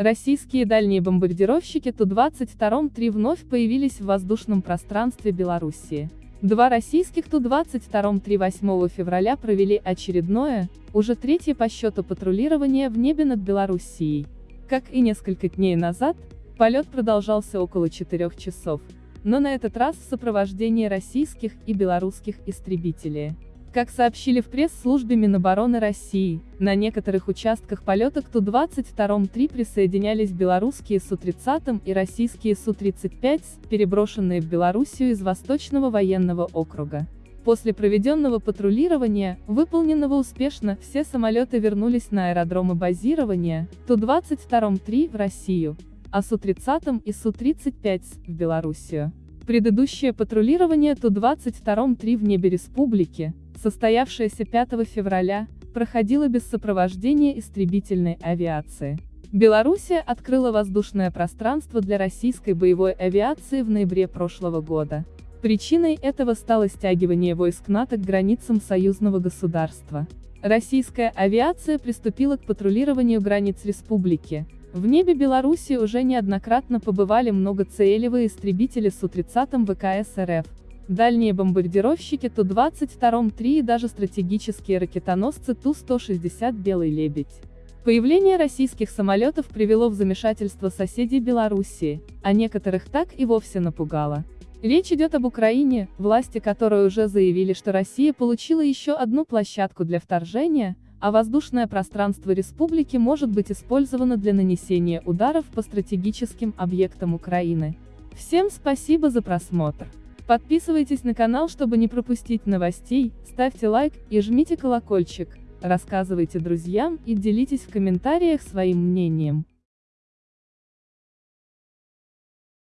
Российские дальние бомбардировщики Ту-22-3 вновь появились в воздушном пространстве Белоруссии. Два российских Ту-22-3 8 февраля провели очередное, уже третье по счету патрулирование в небе над Белоруссией. Как и несколько дней назад, полет продолжался около 4 часов, но на этот раз в сопровождении российских и белорусских истребителей. Как сообщили в пресс-службе Минобороны России, на некоторых участках полета к Ту-22-3 присоединялись белорусские Су-30 и российские Су-35, переброшенные в Белоруссию из Восточного военного округа. После проведенного патрулирования, выполненного успешно, все самолеты вернулись на аэродромы базирования, Ту-22-3 в Россию, а Су-30 и Су-35 в Белоруссию. Предыдущее патрулирование Ту-22-3 в небе республики, состоявшаяся 5 февраля, проходила без сопровождения истребительной авиации. Белоруссия открыла воздушное пространство для российской боевой авиации в ноябре прошлого года. Причиной этого стало стягивание войск НАТО к границам союзного государства. Российская авиация приступила к патрулированию границ республики. В небе Беларуси уже неоднократно побывали многоцелевые истребители Су-30 ВКС РФ, дальние бомбардировщики Ту-22-3 и даже стратегические ракетоносцы Ту-160 «Белый лебедь». Появление российских самолетов привело в замешательство соседей Белоруссии, а некоторых так и вовсе напугало. Речь идет об Украине, власти которой уже заявили, что Россия получила еще одну площадку для вторжения, а воздушное пространство республики может быть использовано для нанесения ударов по стратегическим объектам Украины. Всем спасибо за просмотр. Подписывайтесь на канал, чтобы не пропустить новостей, ставьте лайк и жмите колокольчик, рассказывайте друзьям и делитесь в комментариях своим мнением.